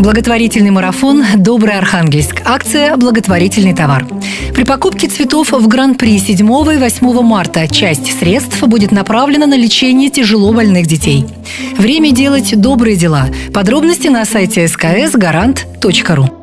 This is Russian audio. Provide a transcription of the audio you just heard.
Благотворительный марафон «Добрый Архангельск». Акция «Благотворительный товар». При покупке цветов в Гран-при 7 и 8 марта часть средств будет направлена на лечение тяжело больных детей. Время делать добрые дела. Подробности на сайте sksgaranт.ru.